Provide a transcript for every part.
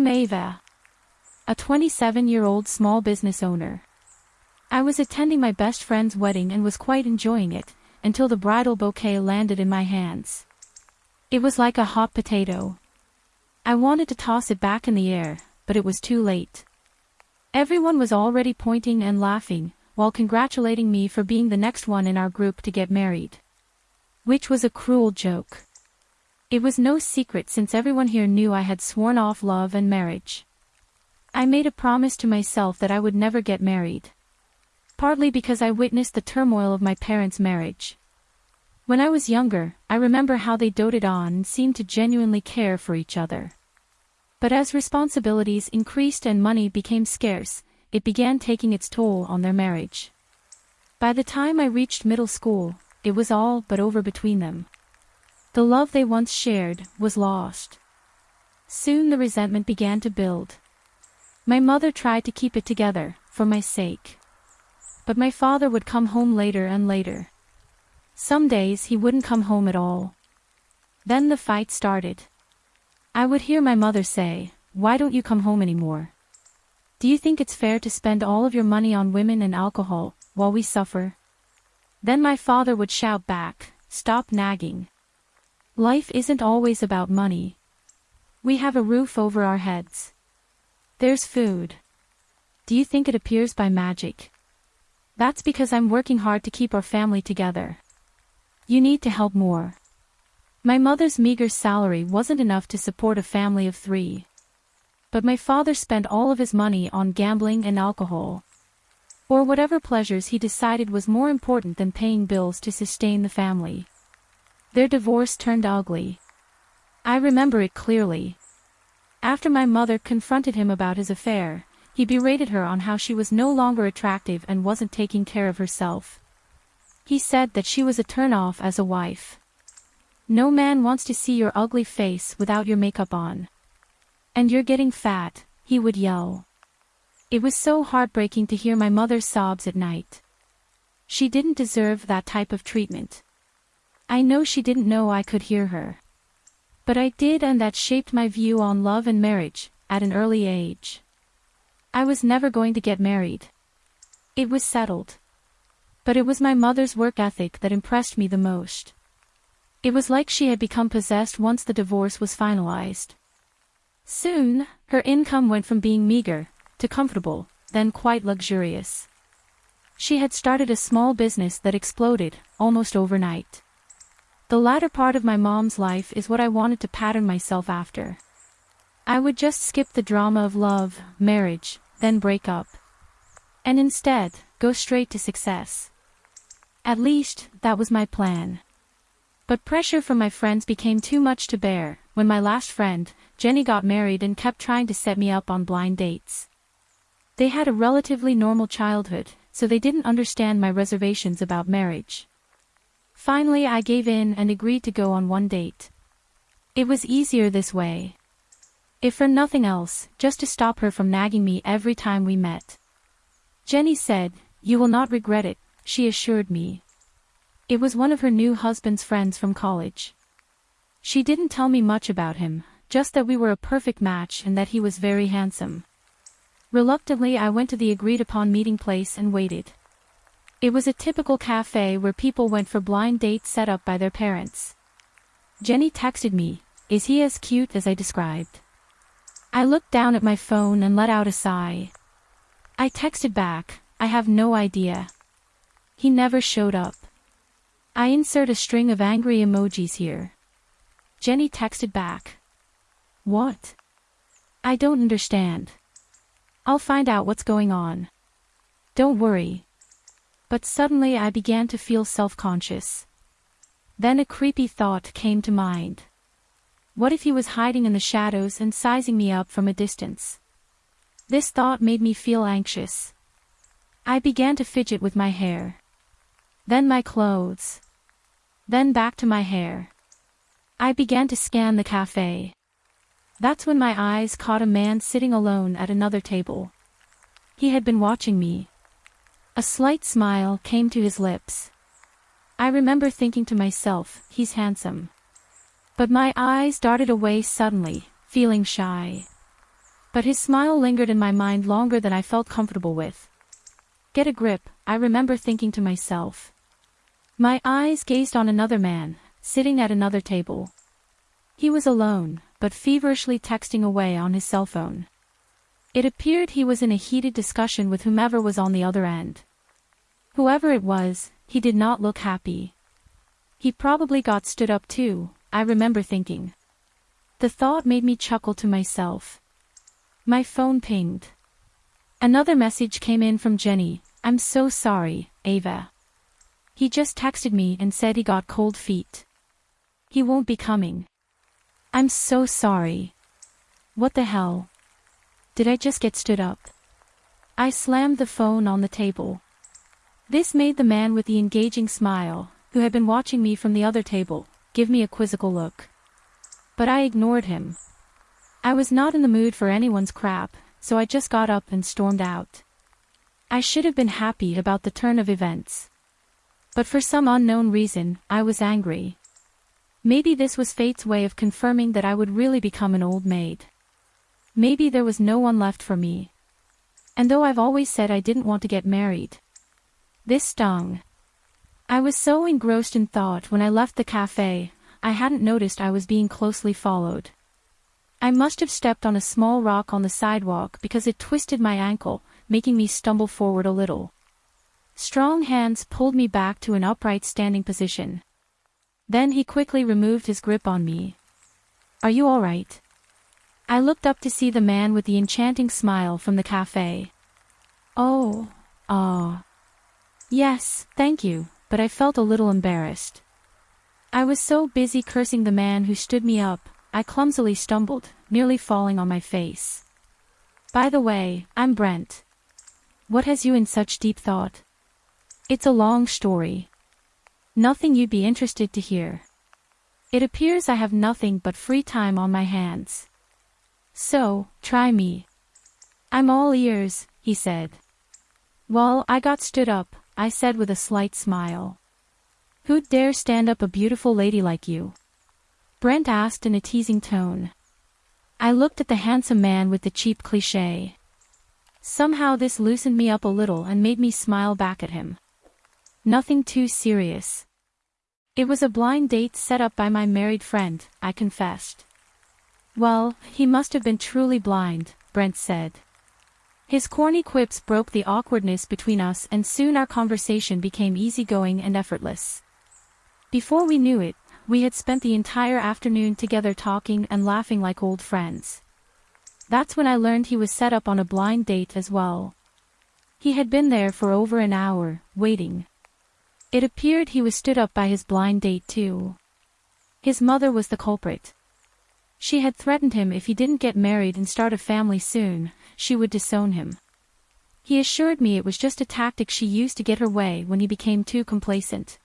I'm Ava. A 27-year-old small business owner. I was attending my best friend's wedding and was quite enjoying it, until the bridal bouquet landed in my hands. It was like a hot potato. I wanted to toss it back in the air, but it was too late. Everyone was already pointing and laughing, while congratulating me for being the next one in our group to get married. Which was a cruel joke. It was no secret since everyone here knew I had sworn off love and marriage. I made a promise to myself that I would never get married. Partly because I witnessed the turmoil of my parents' marriage. When I was younger, I remember how they doted on and seemed to genuinely care for each other. But as responsibilities increased and money became scarce, it began taking its toll on their marriage. By the time I reached middle school, it was all but over between them. The love they once shared was lost. Soon the resentment began to build. My mother tried to keep it together, for my sake. But my father would come home later and later. Some days he wouldn't come home at all. Then the fight started. I would hear my mother say, why don't you come home anymore? Do you think it's fair to spend all of your money on women and alcohol, while we suffer? Then my father would shout back, stop nagging. Life isn't always about money. We have a roof over our heads. There's food. Do you think it appears by magic? That's because I'm working hard to keep our family together. You need to help more. My mother's meager salary wasn't enough to support a family of three. But my father spent all of his money on gambling and alcohol. Or whatever pleasures he decided was more important than paying bills to sustain the family. Their divorce turned ugly. I remember it clearly. After my mother confronted him about his affair, he berated her on how she was no longer attractive and wasn't taking care of herself. He said that she was a turn-off as a wife. No man wants to see your ugly face without your makeup on. And you're getting fat, he would yell. It was so heartbreaking to hear my mother's sobs at night. She didn't deserve that type of treatment. I know she didn't know I could hear her. But I did and that shaped my view on love and marriage, at an early age. I was never going to get married. It was settled. But it was my mother's work ethic that impressed me the most. It was like she had become possessed once the divorce was finalized. Soon, her income went from being meager, to comfortable, then quite luxurious. She had started a small business that exploded, almost overnight. The latter part of my mom's life is what I wanted to pattern myself after. I would just skip the drama of love, marriage, then break up. And instead, go straight to success. At least, that was my plan. But pressure from my friends became too much to bear, when my last friend, Jenny got married and kept trying to set me up on blind dates. They had a relatively normal childhood, so they didn't understand my reservations about marriage. Finally I gave in and agreed to go on one date. It was easier this way. If for nothing else, just to stop her from nagging me every time we met. Jenny said, you will not regret it, she assured me. It was one of her new husband's friends from college. She didn't tell me much about him, just that we were a perfect match and that he was very handsome. Reluctantly I went to the agreed-upon meeting place and waited. It was a typical cafe where people went for blind dates set up by their parents. Jenny texted me, is he as cute as I described? I looked down at my phone and let out a sigh. I texted back, I have no idea. He never showed up. I insert a string of angry emojis here. Jenny texted back, what? I don't understand. I'll find out what's going on. Don't worry. But suddenly I began to feel self-conscious. Then a creepy thought came to mind. What if he was hiding in the shadows and sizing me up from a distance? This thought made me feel anxious. I began to fidget with my hair. Then my clothes. Then back to my hair. I began to scan the cafe. That's when my eyes caught a man sitting alone at another table. He had been watching me. A slight smile came to his lips. I remember thinking to myself, he's handsome. But my eyes darted away suddenly, feeling shy. But his smile lingered in my mind longer than I felt comfortable with. Get a grip, I remember thinking to myself. My eyes gazed on another man, sitting at another table. He was alone, but feverishly texting away on his cell phone. It appeared he was in a heated discussion with whomever was on the other end. Whoever it was, he did not look happy. He probably got stood up too, I remember thinking. The thought made me chuckle to myself. My phone pinged. Another message came in from Jenny, I'm so sorry, Ava. He just texted me and said he got cold feet. He won't be coming. I'm so sorry. What the hell? Did I just get stood up? I slammed the phone on the table. This made the man with the engaging smile, who had been watching me from the other table, give me a quizzical look. But I ignored him. I was not in the mood for anyone's crap, so I just got up and stormed out. I should have been happy about the turn of events. But for some unknown reason, I was angry. Maybe this was fate's way of confirming that I would really become an old maid. Maybe there was no one left for me. And though I've always said I didn't want to get married. This stung. I was so engrossed in thought when I left the cafe, I hadn't noticed I was being closely followed. I must have stepped on a small rock on the sidewalk because it twisted my ankle, making me stumble forward a little. Strong hands pulled me back to an upright standing position. Then he quickly removed his grip on me. Are you alright? I looked up to see the man with the enchanting smile from the cafe. Oh, ah. Yes, thank you, but I felt a little embarrassed. I was so busy cursing the man who stood me up, I clumsily stumbled, nearly falling on my face. By the way, I'm Brent. What has you in such deep thought? It's a long story. Nothing you'd be interested to hear. It appears I have nothing but free time on my hands. So, try me. I'm all ears, he said. Well, I got stood up, I said with a slight smile. Who'd dare stand up a beautiful lady like you? Brent asked in a teasing tone. I looked at the handsome man with the cheap cliché. Somehow this loosened me up a little and made me smile back at him. Nothing too serious. It was a blind date set up by my married friend, I confessed. Well, he must have been truly blind, Brent said. His corny quips broke the awkwardness between us and soon our conversation became easygoing and effortless. Before we knew it, we had spent the entire afternoon together talking and laughing like old friends. That's when I learned he was set up on a blind date as well. He had been there for over an hour, waiting. It appeared he was stood up by his blind date too. His mother was the culprit. She had threatened him if he didn't get married and start a family soon, she would disown him. He assured me it was just a tactic she used to get her way when he became too complacent.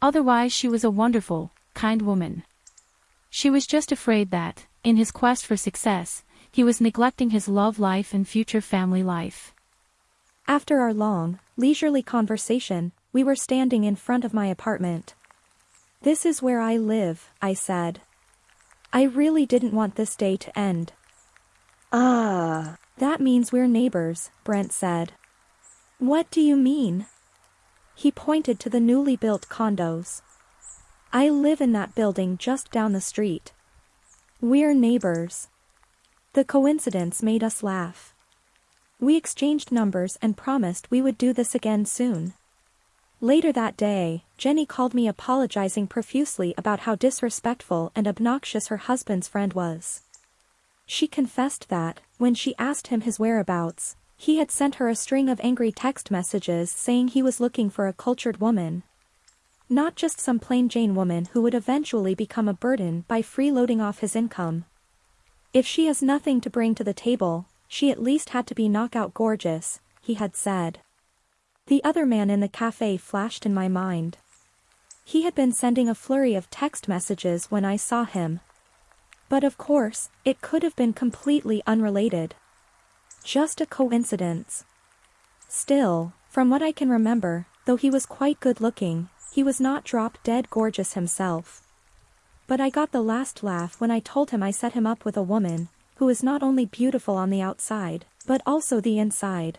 Otherwise she was a wonderful, kind woman. She was just afraid that, in his quest for success, he was neglecting his love life and future family life. After our long, leisurely conversation, we were standing in front of my apartment. This is where I live, I said. I really didn't want this day to end. Ah. That means we're neighbors, Brent said. What do you mean? He pointed to the newly built condos. I live in that building just down the street. We're neighbors. The coincidence made us laugh. We exchanged numbers and promised we would do this again soon. Later that day, Jenny called me apologizing profusely about how disrespectful and obnoxious her husband's friend was. She confessed that, when she asked him his whereabouts, he had sent her a string of angry text messages saying he was looking for a cultured woman. Not just some plain Jane woman who would eventually become a burden by freeloading off his income. If she has nothing to bring to the table, she at least had to be knockout gorgeous, he had said. The other man in the cafe flashed in my mind. He had been sending a flurry of text messages when I saw him, but of course, it could have been completely unrelated. Just a coincidence. Still, from what I can remember, though he was quite good looking, he was not drop dead gorgeous himself. But I got the last laugh when I told him I set him up with a woman, who is not only beautiful on the outside, but also the inside.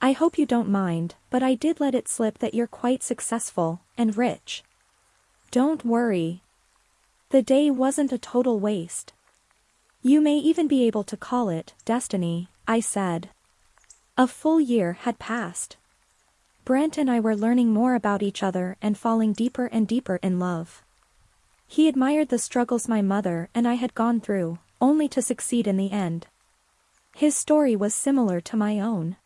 I hope you don't mind, but I did let it slip that you're quite successful, and rich. Don't worry. The day wasn't a total waste. You may even be able to call it destiny, I said. A full year had passed. Brent and I were learning more about each other and falling deeper and deeper in love. He admired the struggles my mother and I had gone through, only to succeed in the end. His story was similar to my own.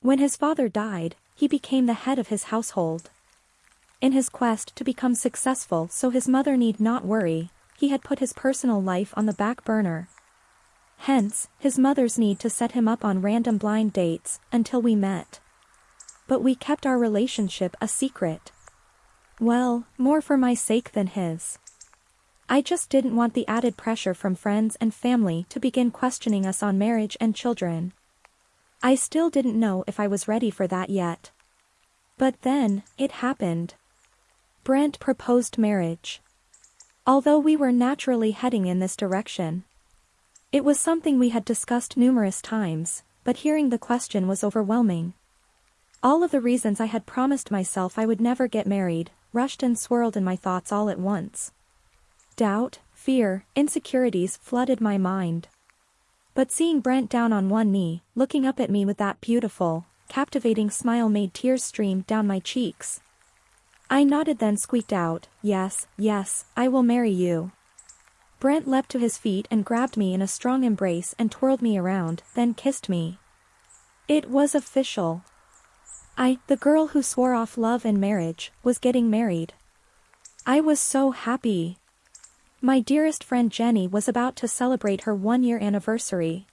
When his father died, he became the head of his household. In his quest to become successful so his mother need not worry, he had put his personal life on the back burner. Hence, his mother's need to set him up on random blind dates, until we met. But we kept our relationship a secret. Well, more for my sake than his. I just didn't want the added pressure from friends and family to begin questioning us on marriage and children. I still didn't know if I was ready for that yet. But then, it happened. Brent proposed marriage. Although we were naturally heading in this direction. It was something we had discussed numerous times, but hearing the question was overwhelming. All of the reasons I had promised myself I would never get married, rushed and swirled in my thoughts all at once. Doubt, fear, insecurities flooded my mind. But seeing Brent down on one knee, looking up at me with that beautiful, captivating smile made tears stream down my cheeks. I nodded then squeaked out, yes, yes, I will marry you. Brent leapt to his feet and grabbed me in a strong embrace and twirled me around, then kissed me. It was official. I, the girl who swore off love and marriage, was getting married. I was so happy. My dearest friend Jenny was about to celebrate her one-year anniversary.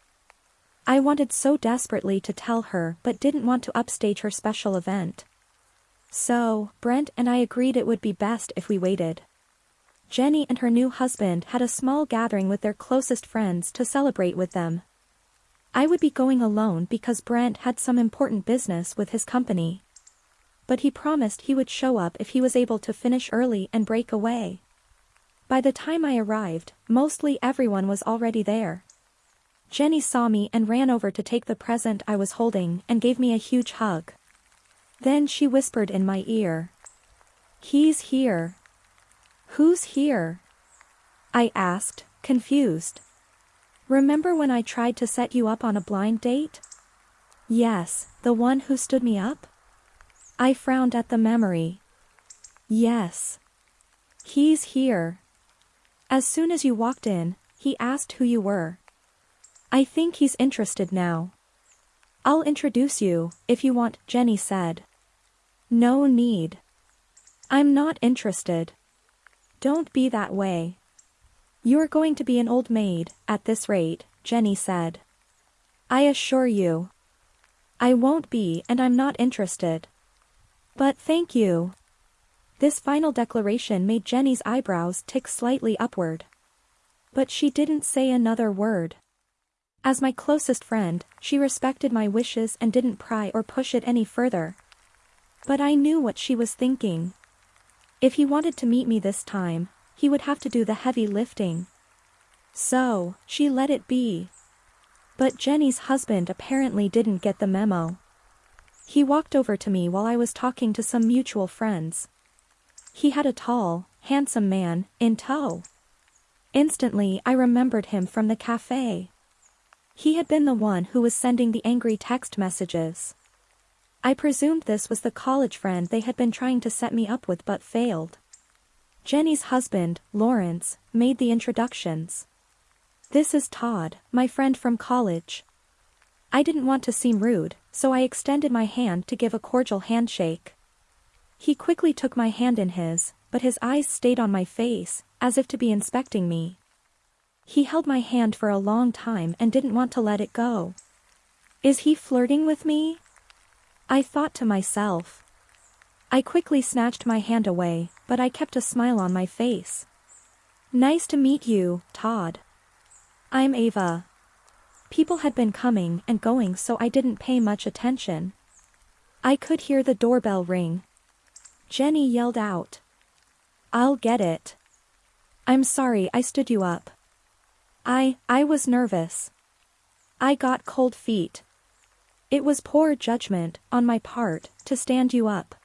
I wanted so desperately to tell her but didn't want to upstage her special event. So, Brent and I agreed it would be best if we waited. Jenny and her new husband had a small gathering with their closest friends to celebrate with them. I would be going alone because Brent had some important business with his company. But he promised he would show up if he was able to finish early and break away. By the time I arrived, mostly everyone was already there. Jenny saw me and ran over to take the present I was holding and gave me a huge hug. Then she whispered in my ear. He's here. Who's here? I asked, confused. Remember when I tried to set you up on a blind date? Yes, the one who stood me up? I frowned at the memory. Yes. He's here. As soon as you walked in, he asked who you were. I think he's interested now. I'll introduce you, if you want, Jenny said. No need. I'm not interested. Don't be that way. You're going to be an old maid, at this rate, Jenny said. I assure you. I won't be and I'm not interested. But thank you. This final declaration made Jenny's eyebrows tick slightly upward. But she didn't say another word. As my closest friend, she respected my wishes and didn't pry or push it any further. But I knew what she was thinking. If he wanted to meet me this time, he would have to do the heavy lifting. So, she let it be. But Jenny's husband apparently didn't get the memo. He walked over to me while I was talking to some mutual friends. He had a tall, handsome man, in tow. Instantly I remembered him from the cafe. He had been the one who was sending the angry text messages. I presumed this was the college friend they had been trying to set me up with but failed. Jenny's husband, Lawrence, made the introductions. This is Todd, my friend from college. I didn't want to seem rude, so I extended my hand to give a cordial handshake. He quickly took my hand in his, but his eyes stayed on my face, as if to be inspecting me. He held my hand for a long time and didn't want to let it go. Is he flirting with me? I thought to myself. I quickly snatched my hand away, but I kept a smile on my face. Nice to meet you, Todd. I'm Ava. People had been coming and going so I didn't pay much attention. I could hear the doorbell ring. Jenny yelled out. I'll get it. I'm sorry I stood you up. I, I was nervous. I got cold feet. It was poor judgment, on my part, to stand you up.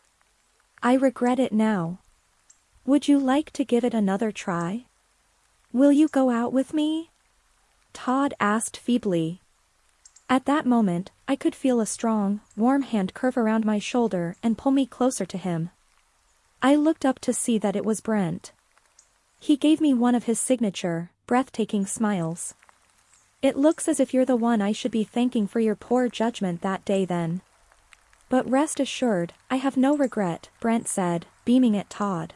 I regret it now. Would you like to give it another try? Will you go out with me? Todd asked feebly. At that moment, I could feel a strong, warm hand curve around my shoulder and pull me closer to him. I looked up to see that it was Brent. He gave me one of his signature, breathtaking smiles. It looks as if you're the one I should be thanking for your poor judgment that day then. But rest assured, I have no regret, Brent said, beaming at Todd.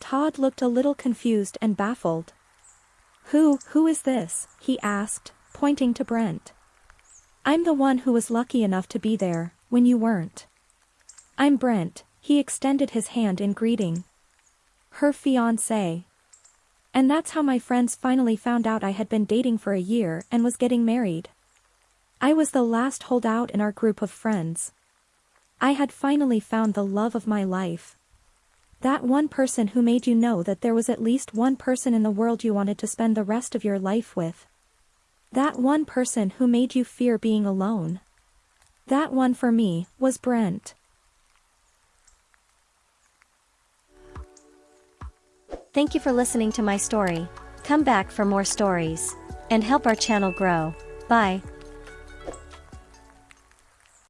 Todd looked a little confused and baffled. Who, who is this, he asked, pointing to Brent. I'm the one who was lucky enough to be there, when you weren't. I'm Brent, he extended his hand in greeting. Her fiancé. And that's how my friends finally found out I had been dating for a year and was getting married. I was the last holdout in our group of friends. I had finally found the love of my life. That one person who made you know that there was at least one person in the world you wanted to spend the rest of your life with. That one person who made you fear being alone. That one for me, was Brent. Thank you for listening to my story. Come back for more stories. And help our channel grow. Bye.